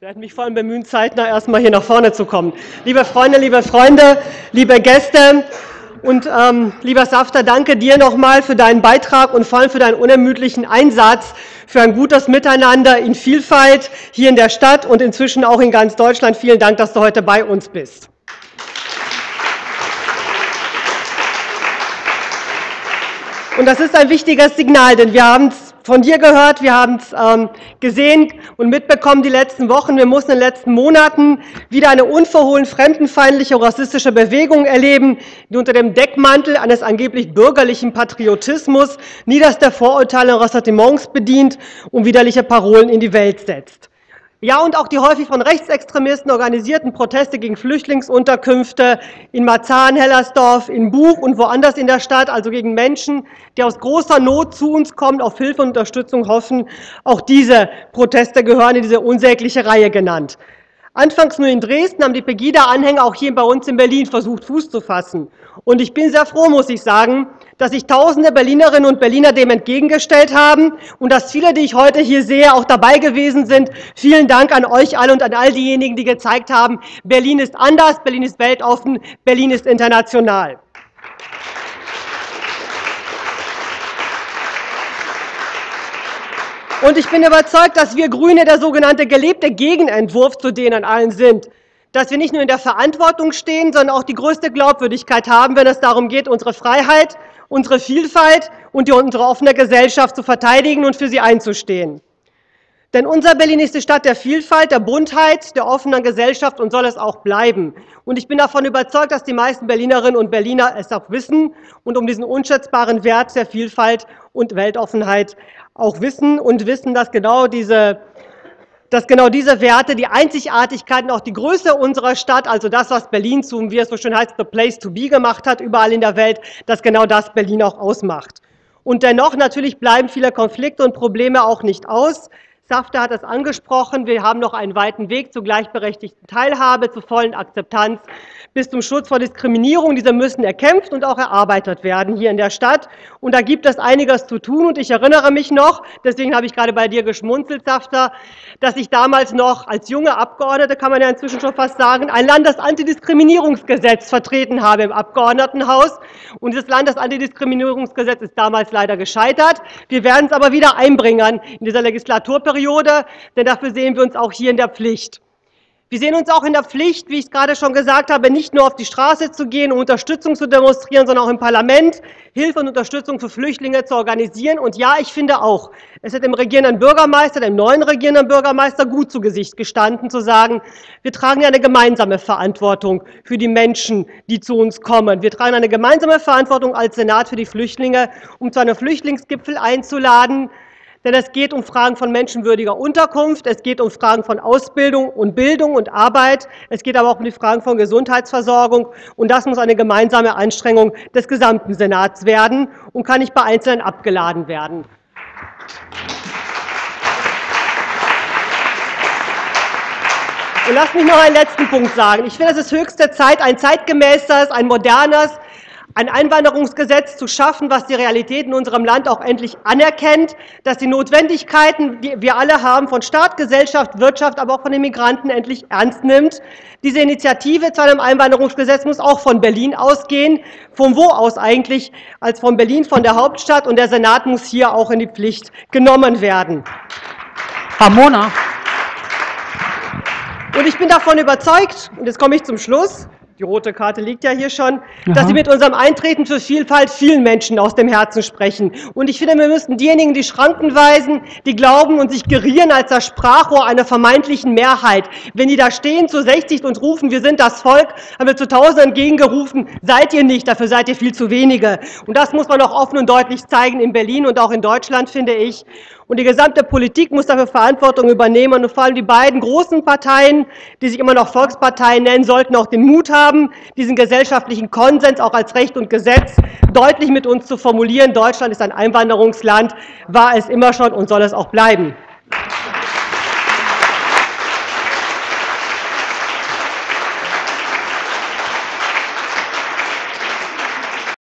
Ich werde mich vor allem bemühen, zeitnah erstmal hier nach vorne zu kommen. Liebe Freunde, liebe Freunde, liebe Gäste und ähm, lieber Safter, danke dir nochmal für deinen Beitrag und vor allem für deinen unermüdlichen Einsatz für ein gutes Miteinander in Vielfalt hier in der Stadt und inzwischen auch in ganz Deutschland. Vielen Dank, dass du heute bei uns bist. Und das ist ein wichtiges Signal, denn wir haben es von dir gehört, wir haben es ähm, gesehen und mitbekommen die letzten Wochen. Wir mussten in den letzten Monaten wieder eine unverhohlen fremdenfeindliche rassistische Bewegung erleben, die unter dem Deckmantel eines angeblich bürgerlichen Patriotismus niederste Vorurteile und Ressentiments bedient und widerliche Parolen in die Welt setzt. Ja, und auch die häufig von Rechtsextremisten organisierten Proteste gegen Flüchtlingsunterkünfte in Marzahn, Hellersdorf, in Buch und woanders in der Stadt, also gegen Menschen, die aus großer Not zu uns kommen, auf Hilfe und Unterstützung hoffen. Auch diese Proteste gehören in diese unsägliche Reihe genannt. Anfangs nur in Dresden haben die Pegida-Anhänger auch hier bei uns in Berlin versucht, Fuß zu fassen. Und ich bin sehr froh, muss ich sagen, dass sich tausende Berlinerinnen und Berliner dem entgegengestellt haben und dass viele, die ich heute hier sehe, auch dabei gewesen sind. Vielen Dank an euch alle und an all diejenigen, die gezeigt haben, Berlin ist anders, Berlin ist weltoffen, Berlin ist international. Und ich bin überzeugt, dass wir Grüne der sogenannte gelebte Gegenentwurf zu denen allen sind. Dass wir nicht nur in der Verantwortung stehen, sondern auch die größte Glaubwürdigkeit haben, wenn es darum geht, unsere Freiheit, unsere Vielfalt und unsere offene Gesellschaft zu verteidigen und für sie einzustehen. Denn unser Berlin ist die Stadt der Vielfalt, der Buntheit, der offenen Gesellschaft und soll es auch bleiben. Und ich bin davon überzeugt, dass die meisten Berlinerinnen und Berliner es auch wissen und um diesen unschätzbaren Wert der Vielfalt und Weltoffenheit auch wissen und wissen, dass genau diese dass genau diese Werte, die Einzigartigkeit und auch die Größe unserer Stadt, also das, was Berlin zum, wie es so schön heißt, the place to be gemacht hat, überall in der Welt, dass genau das Berlin auch ausmacht. Und dennoch natürlich bleiben viele Konflikte und Probleme auch nicht aus. Safter hat es angesprochen, wir haben noch einen weiten Weg zur gleichberechtigten Teilhabe, zur vollen Akzeptanz bis zum Schutz vor Diskriminierung. Diese müssen erkämpft und auch erarbeitet werden hier in der Stadt. Und da gibt es einiges zu tun. Und ich erinnere mich noch, deswegen habe ich gerade bei dir geschmunzelt, Safter, dass ich damals noch als junge Abgeordnete, kann man ja inzwischen schon fast sagen, ein Landesantidiskriminierungsgesetz vertreten habe im Abgeordnetenhaus. Und dieses Landesantidiskriminierungsgesetz ist damals leider gescheitert. Wir werden es aber wieder einbringen in dieser Legislaturperiode, denn dafür sehen wir uns auch hier in der Pflicht. Wir sehen uns auch in der Pflicht, wie ich es gerade schon gesagt habe, nicht nur auf die Straße zu gehen, um Unterstützung zu demonstrieren, sondern auch im Parlament Hilfe und Unterstützung für Flüchtlinge zu organisieren. Und ja, ich finde auch, es hat dem regierenden Bürgermeister, dem neuen regierenden Bürgermeister gut zu Gesicht gestanden, zu sagen, wir tragen eine gemeinsame Verantwortung für die Menschen, die zu uns kommen. Wir tragen eine gemeinsame Verantwortung als Senat für die Flüchtlinge, um zu einem Flüchtlingsgipfel einzuladen, denn es geht um Fragen von menschenwürdiger Unterkunft, es geht um Fragen von Ausbildung und Bildung und Arbeit, es geht aber auch um die Fragen von Gesundheitsversorgung. Und das muss eine gemeinsame Anstrengung des gesamten Senats werden und kann nicht bei Einzelnen abgeladen werden. Und lass mich noch einen letzten Punkt sagen. Ich finde, es ist höchste Zeit, ein zeitgemäßes, ein modernes, ein Einwanderungsgesetz zu schaffen, was die Realität in unserem Land auch endlich anerkennt, dass die Notwendigkeiten, die wir alle haben, von Staat, Gesellschaft, Wirtschaft, aber auch von den Migranten endlich ernst nimmt. Diese Initiative zu einem Einwanderungsgesetz muss auch von Berlin ausgehen. Von wo aus eigentlich? Als von Berlin, von der Hauptstadt. Und der Senat muss hier auch in die Pflicht genommen werden. Ramona. Und ich bin davon überzeugt, und jetzt komme ich zum Schluss, die rote Karte liegt ja hier schon, Aha. dass Sie mit unserem Eintreten für Vielfalt vielen Menschen aus dem Herzen sprechen. Und ich finde, wir müssten diejenigen, die Schranken weisen, die glauben und sich gerieren als das Sprachrohr einer vermeintlichen Mehrheit, wenn die da stehen zu 60 und rufen, wir sind das Volk, haben wir zu Tausenden entgegengerufen, seid ihr nicht, dafür seid ihr viel zu wenige. Und das muss man auch offen und deutlich zeigen in Berlin und auch in Deutschland, finde ich. Und die gesamte Politik muss dafür Verantwortung übernehmen. Und vor allem die beiden großen Parteien, die sich immer noch Volksparteien nennen, sollten auch den Mut haben, diesen gesellschaftlichen Konsens auch als Recht und Gesetz deutlich mit uns zu formulieren. Deutschland ist ein Einwanderungsland, war es immer schon und soll es auch bleiben.